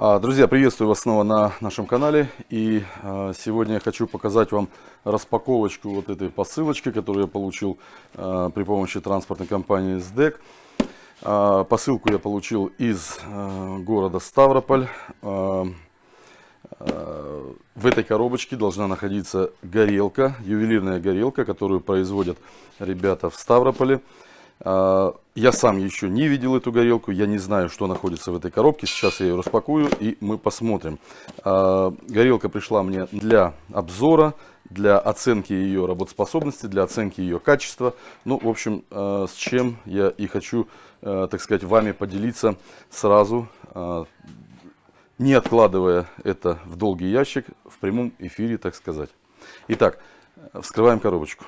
А, друзья, приветствую вас снова на нашем канале. И а, сегодня я хочу показать вам распаковочку вот этой посылочки, которую я получил а, при помощи транспортной компании СДЭК. Посылку я получил из города Ставрополь. В этой коробочке должна находиться горелка, ювелирная горелка, которую производят ребята в Ставрополе. А, я сам еще не видел эту горелку, я не знаю, что находится в этой коробке. Сейчас я ее распакую и мы посмотрим. А, горелка пришла мне для обзора, для оценки ее работоспособности, для оценки ее качества. Ну, в общем, а, с чем я и хочу, так сказать, вами поделиться сразу, не откладывая это в долгий ящик, в прямом эфире, так сказать. Итак, вскрываем коробочку.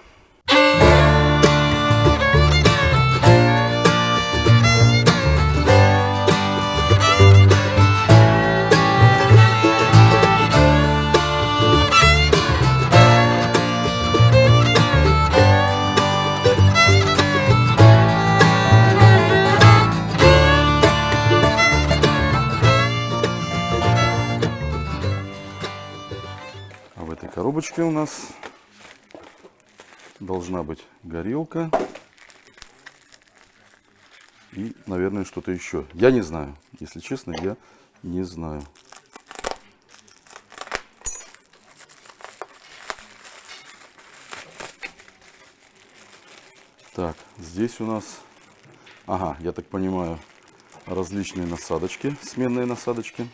Коробочке у нас должна быть горелка и, наверное, что-то еще. Я не знаю. Если честно, я не знаю. Так, здесь у нас, ага, я так понимаю, различные насадочки, сменные насадочки.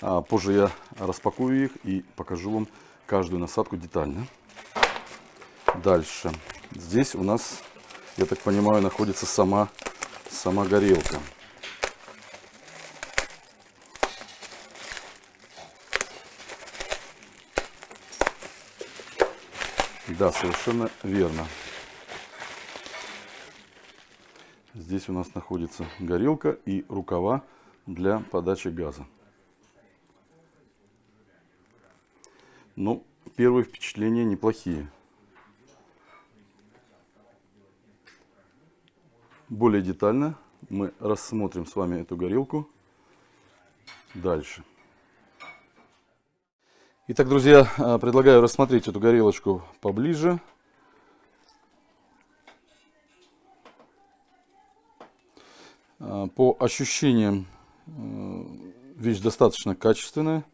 А позже я распакую их и покажу вам, каждую насадку детально. Дальше. Здесь у нас, я так понимаю, находится сама, сама горелка. Да, совершенно верно. Здесь у нас находится горелка и рукава для подачи газа. Ну, первые впечатления неплохие. Более детально мы рассмотрим с вами эту горелку дальше. Итак, друзья, а, предлагаю рассмотреть эту горелочку поближе. А, по ощущениям, э, вещь достаточно качественная.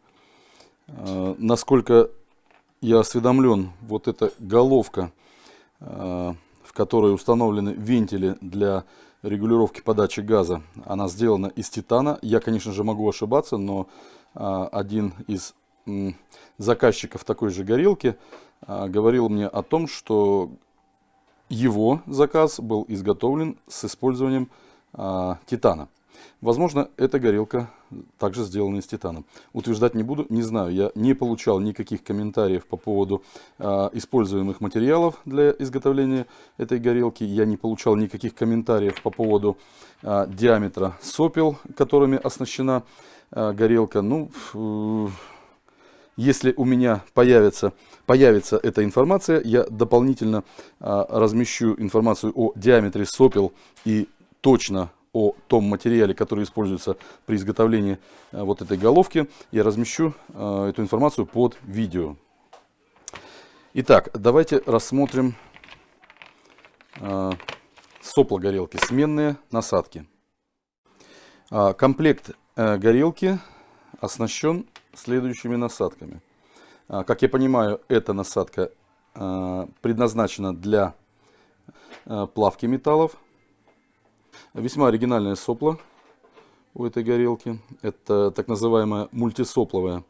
Э, насколько я осведомлен, вот эта головка, э, в которой установлены вентили для регулировки подачи газа, она сделана из титана. Я, конечно же, могу ошибаться, но э, один из заказчиков такой же горелки говорил мне о том, что его заказ был изготовлен с использованием титана. Возможно, эта горелка также сделана из титана. Утверждать не буду, не знаю. Я не получал никаких комментариев по поводу э, используемых материалов для изготовления этой горелки. Я не получал никаких комментариев по поводу э, диаметра сопел, которыми оснащена э, горелка. Ну, э, если у меня появится, появится эта информация, я дополнительно э, размещу информацию о диаметре сопел и точно о том материале, который используется при изготовлении э, вот этой головки, я размещу э, эту информацию под видео. Итак, давайте рассмотрим э, сопла горелки, сменные насадки. А, комплект горелки оснащен следующими насадками. А, как я понимаю, эта насадка предназначена для плавки металлов. Весьма оригинальное сопло у этой горелки. Это так называемая мультисопловая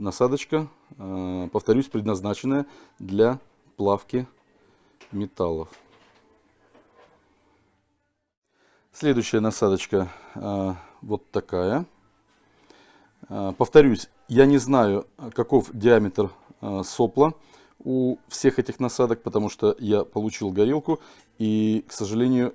насадочка. Э, повторюсь, предназначенная для плавки металлов. Следующая насадочка э, вот такая. Э, повторюсь, я не знаю, каков диаметр сопла у всех этих насадок, потому что я получил горелку и, к сожалению,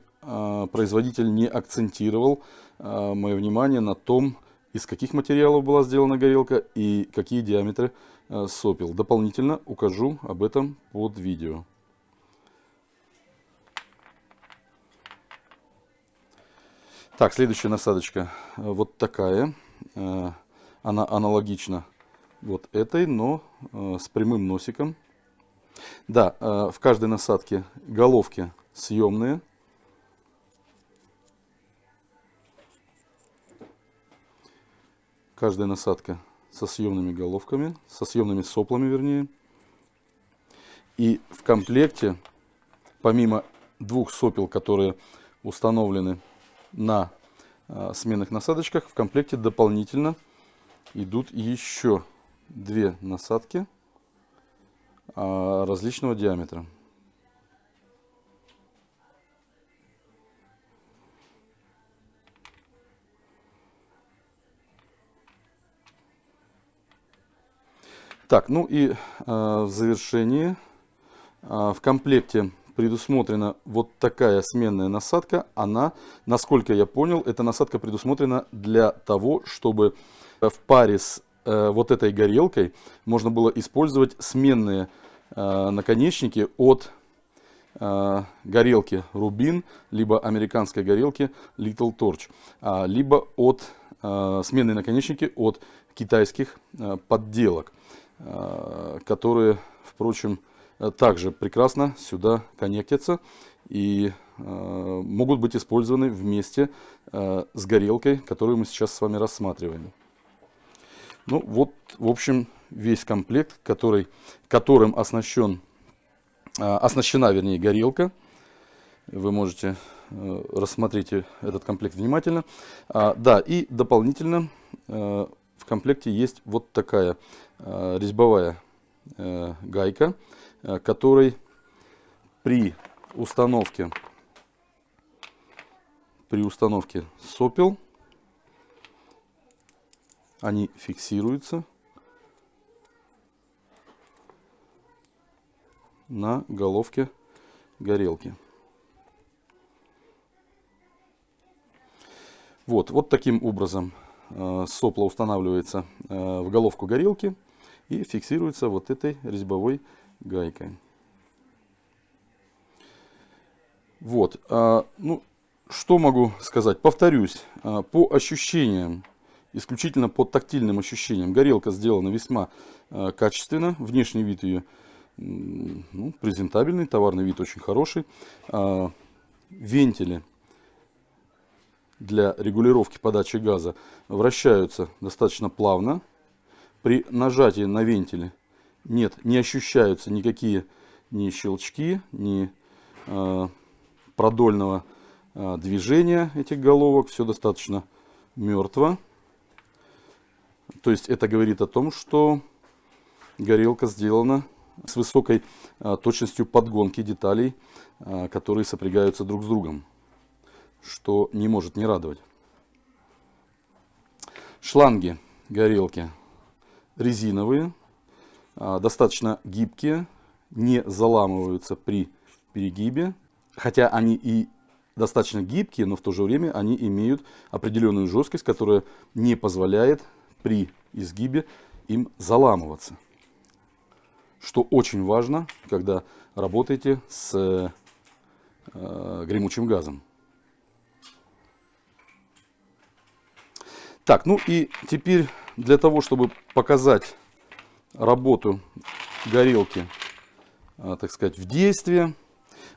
производитель не акцентировал а, мое внимание на том, из каких материалов была сделана горелка и какие диаметры а, сопел. Дополнительно укажу об этом под видео. Так, следующая насадочка вот такая. Она аналогична вот этой, но с прямым носиком. Да, в каждой насадке головки съемные. Каждая насадка со съемными головками, со съемными соплами вернее. И в комплекте, помимо двух сопел, которые установлены на а, сменных насадочках, в комплекте дополнительно идут еще две насадки а, различного диаметра. Так, ну и э, в завершении э, в комплекте предусмотрена вот такая сменная насадка. Она, насколько я понял, эта насадка предусмотрена для того, чтобы в паре с э, вот этой горелкой можно было использовать сменные э, наконечники от э, горелки Rubin, либо американской горелки Little Torch, э, либо от э, сменные наконечники от китайских э, подделок. Э, которые, впрочем, также прекрасно сюда коннектятся и э, могут быть использованы вместе э, с горелкой, которую мы сейчас с вами рассматриваем. Ну вот, в общем, весь комплект, который, которым оснащен, оснащена, вернее, горелка. Вы можете рассмотреть этот комплект внимательно. А, да, и дополнительно в комплекте есть вот такая э, резьбовая э, гайка, э, которой при установке при установке сопел они фиксируются на головке горелки. Вот, вот таким образом Э, сопло устанавливается э, в головку горелки и фиксируется вот этой резьбовой гайкой. Вот, а, ну, что могу сказать? Повторюсь, а, по ощущениям, исключительно по тактильным ощущениям, горелка сделана весьма э, качественно. Внешний вид ее ну, презентабельный, товарный вид очень хороший. А, вентили для регулировки подачи газа вращаются достаточно плавно. При нажатии на вентиле нет, не ощущаются никакие ни щелчки, ни э, продольного э, движения этих головок. Все достаточно мертво. То есть это говорит о том, что горелка сделана с высокой э, точностью подгонки деталей, э, которые сопрягаются друг с другом что не может не радовать. Шланги горелки резиновые, а, достаточно гибкие, не заламываются при перегибе, хотя они и достаточно гибкие, но в то же время они имеют определенную жесткость, которая не позволяет при изгибе им заламываться. Что очень важно, когда работаете с э, гремучим газом. Так, ну и теперь для того, чтобы показать работу горелки, а, так сказать, в действии,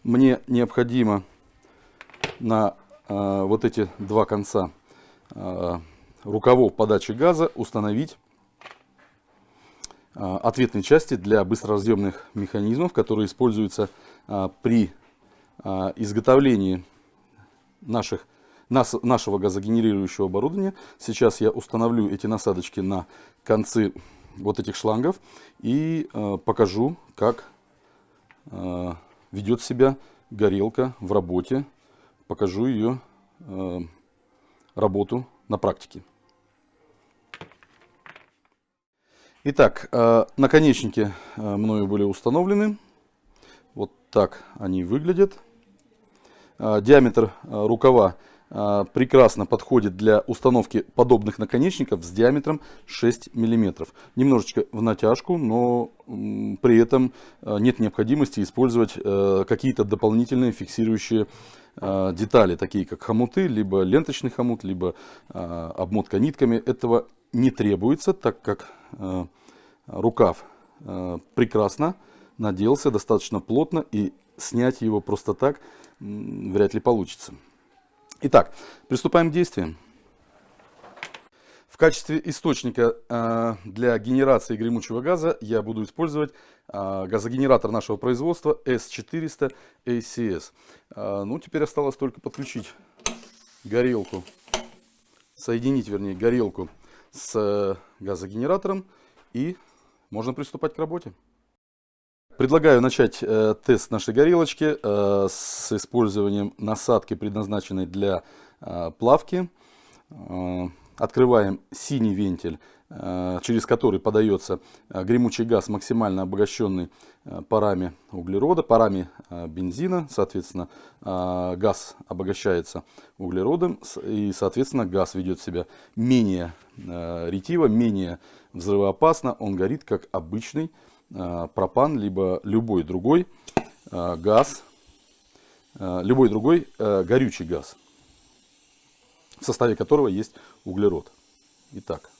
мне необходимо на а, вот эти два конца а, рукавов подачи газа установить ответные части для быстроразъемных механизмов, которые используются при изготовлении наших нас, нашего газогенерирующего оборудования. Сейчас я установлю эти насадочки на концы вот этих шлангов и э, покажу, как э, ведет себя горелка в работе. Покажу ее э, работу на практике. Итак, э, наконечники э, мною были установлены. Вот так они выглядят. Э, диаметр рукава а, прекрасно подходит для установки подобных наконечников с диаметром 6 мм. Немножечко в натяжку, но при этом а, нет необходимости использовать а, какие-то дополнительные фиксирующие э, детали, такие как хомуты, либо ленточный хомут, либо э, обмотка нитками. Этого не требуется, так как э, рукав э, прекрасно наделся, достаточно плотно, и снять его просто так вряд ли получится. Итак, приступаем к действиям. В качестве источника э, для генерации гремучего газа я буду использовать э, газогенератор нашего производства S400 ACS. Э, ну, теперь осталось только подключить горелку, соединить, вернее, горелку с газогенератором и можно приступать к работе. Предлагаю начать э, тест нашей горелочки э, с использованием насадки, предназначенной для э, плавки. Э, открываем синий вентиль, э, через который подается э, гремучий газ, максимально обогащенный э, парами углерода, парами э, бензина. Соответственно, э, газ обогащается углеродом и, соответственно, газ ведет себя менее э, ретиво, менее взрывоопасно. Он горит как обычный пропан, либо любой другой э, газ, э, любой другой горючий газ, в составе которого есть углерод. Итак,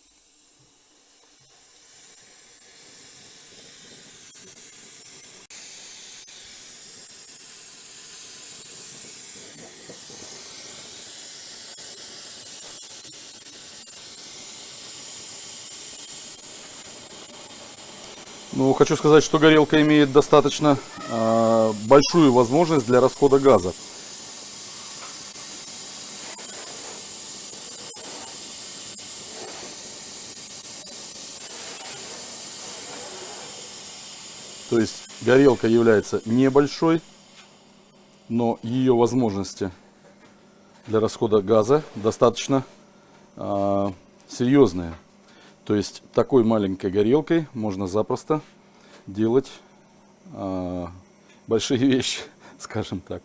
Ну, хочу сказать, что горелка имеет достаточно э, большую возможность для расхода газа. То есть горелка является небольшой, но ее возможности для расхода газа достаточно э, серьезные. То есть такой маленькой горелкой можно запросто делать э, большие вещи, скажем так.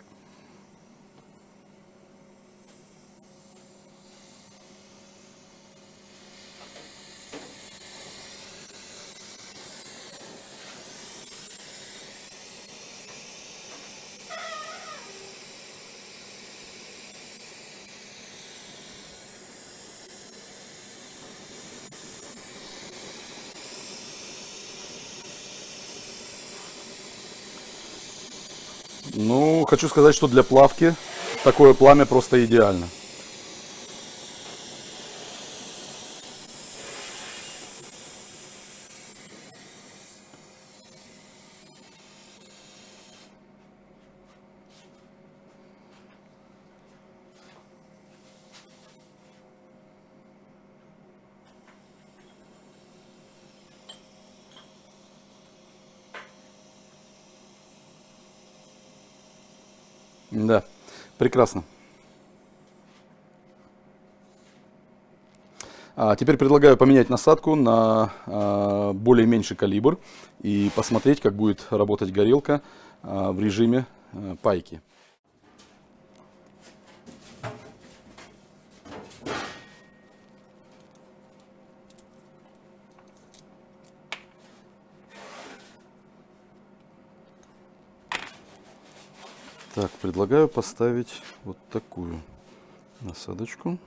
Ну, хочу сказать, что для плавки такое пламя просто идеально. Да, прекрасно. А теперь предлагаю поменять насадку на а, более меньший калибр и посмотреть, как будет работать горелка а, в режиме а, пайки. Так, предлагаю поставить вот такую насадочку.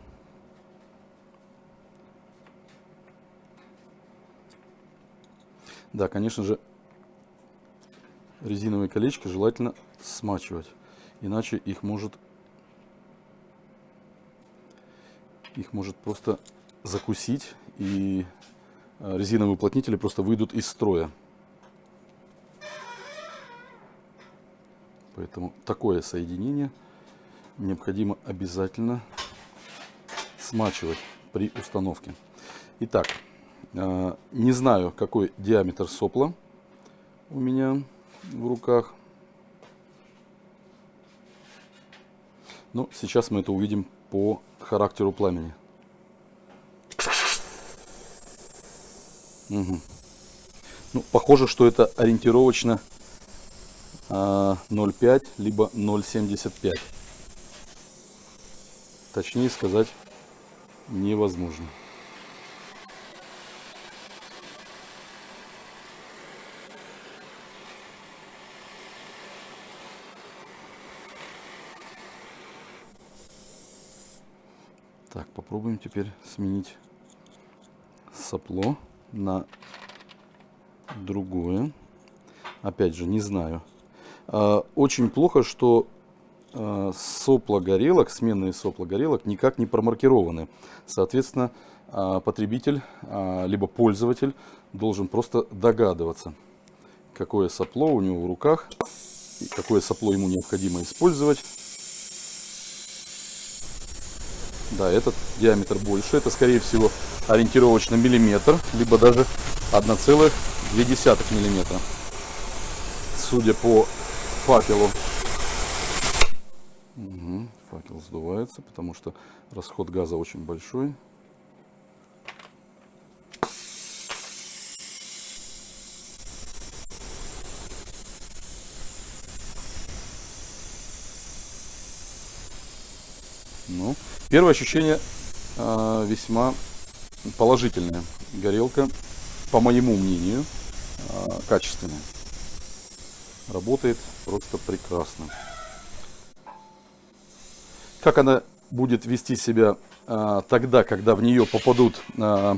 Да, конечно же, резиновые колечки желательно смачивать, иначе их может их может просто закусить и э, резиновые уплотнители просто выйдут из строя. Поэтому такое соединение необходимо обязательно смачивать при установке. Итак, э, не знаю, какой диаметр сопла у меня в руках. Но сейчас мы это увидим по характеру пламени. Угу. Ну, похоже, что это ориентировочно 0,5 а, либо 0,75. Точнее сказать невозможно. Так, попробуем теперь сменить сопло на другое. Опять же, не знаю. А, очень плохо, что а, сопла горелок, сменные сопла горелок никак не промаркированы. Соответственно, а, потребитель, либо пользователь должен просто догадываться, какое сопло у него в руках, какое сопло ему необходимо использовать Да, этот диаметр больше. Это, скорее всего, ориентировочно миллиметр, либо даже 1,2 миллиметра. Судя по факелу. Угу, факел сдувается, потому что расход газа очень большой. Ну, первое ощущение э, весьма положительное. Горелка, по моему мнению, э, качественная. Работает просто прекрасно. Как она будет вести себя э, тогда, когда в нее попадут э,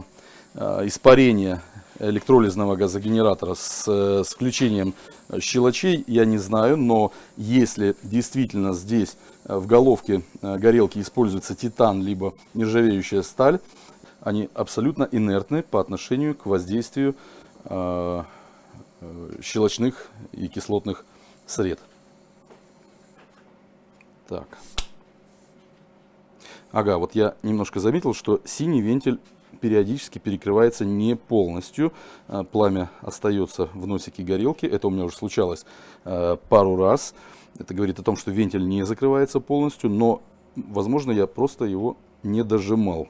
э, испарения электролизного газогенератора с, с включением щелочей, я не знаю, но если действительно здесь э, в головке э, горелки используется титан, либо нержавеющая сталь, они абсолютно инертны по отношению к воздействию э, щелочных и кислотных сред. Так. Ага, вот я немножко заметил, что синий вентиль периодически перекрывается не полностью. А, пламя остается в носике горелки. Это у меня уже случалось а, пару раз. Это говорит о том, что вентиль не закрывается полностью, но, возможно, я просто его не дожимал.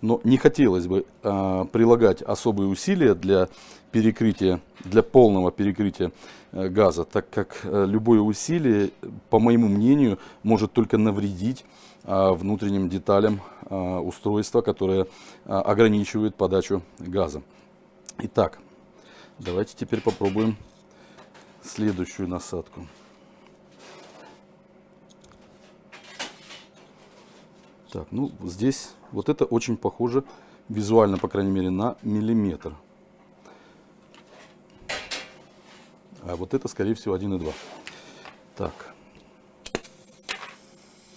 Но не хотелось бы э, прилагать особые усилия для перекрытия, для полного перекрытия э, газа, так как э, любое усилие, по моему мнению, может только навредить э, внутренним деталям э, устройства, которое э, ограничивает подачу газа. Итак, давайте теперь попробуем следующую насадку. Так, ну здесь вот это очень похоже визуально, по крайней мере, на миллиметр. А вот это, скорее всего, 1,2. Так.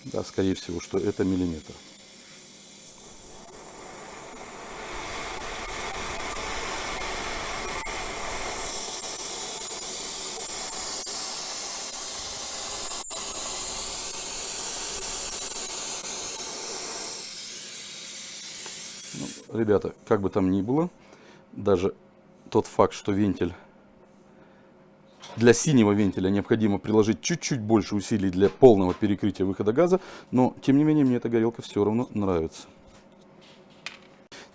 Да, скорее всего, что это миллиметр. Ребята, как бы там ни было, даже тот факт, что вентиль для синего вентиля необходимо приложить чуть-чуть больше усилий для полного перекрытия выхода газа, но тем не менее мне эта горелка все равно нравится.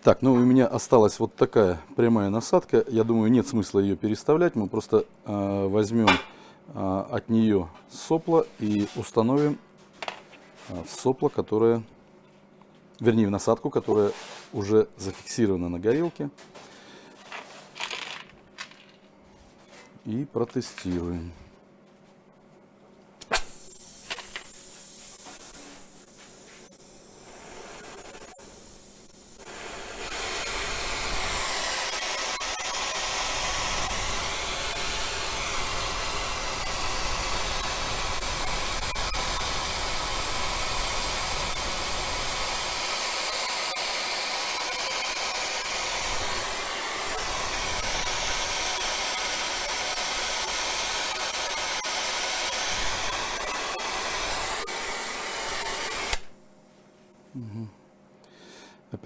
Так, ну у меня осталась вот такая прямая насадка. Я думаю, нет смысла ее переставлять. Мы просто э, возьмем э, от нее сопло и установим э, сопло, которое вернее в насадку, которая уже зафиксирована на горелке. И протестируем.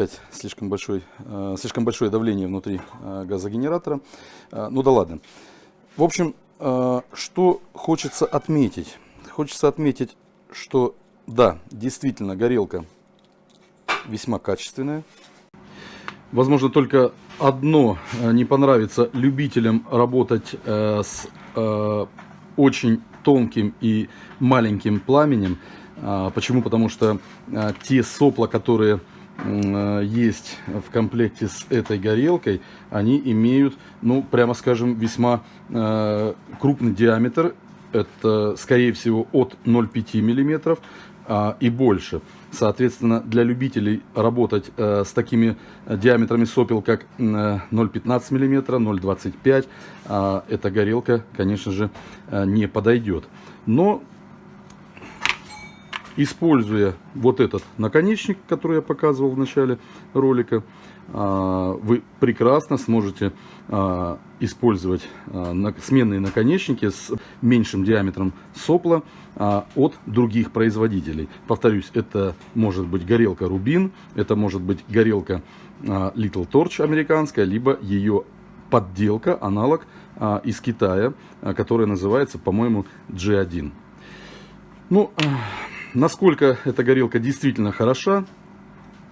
Опять слишком, большой, э, слишком большое давление внутри э, газогенератора. Э, ну да ладно. В общем, что хочется отметить? Хочется отметить, что да, действительно горелка весьма качественная. Возможно, только одно не понравится любителям работать с очень тонким и маленьким пламенем. Почему? Потому что те сопла, которые есть в комплекте с этой горелкой, они имеют, ну, прямо скажем, весьма э, крупный диаметр. Это, скорее всего, от 0,5 мм а, и больше. Соответственно, для любителей работать э, с такими диаметрами сопел, как 0,15 мм, 0,25 э, эта горелка, конечно же, э, не подойдет. Но используя вот этот наконечник, который я показывал в начале ролика, а, вы прекрасно сможете а, использовать а, сменные наконечники с меньшим диаметром сопла от других производителей. Повторюсь, это может быть горелка Rubin, это может быть горелка Little Torch американская, либо ее подделка, аналог из Китая, которая называется, по-моему, G1. Ну, насколько эта горелка действительно хороша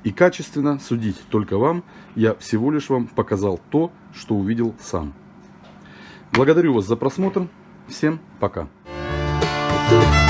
и качественно, судить только вам. Я всего лишь вам показал то, что увидел сам. Благодарю вас за просмотр. Всем пока. Thank you.